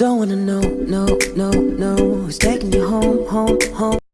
Don't wanna know, no, no, no. Who's taking you home, home, home.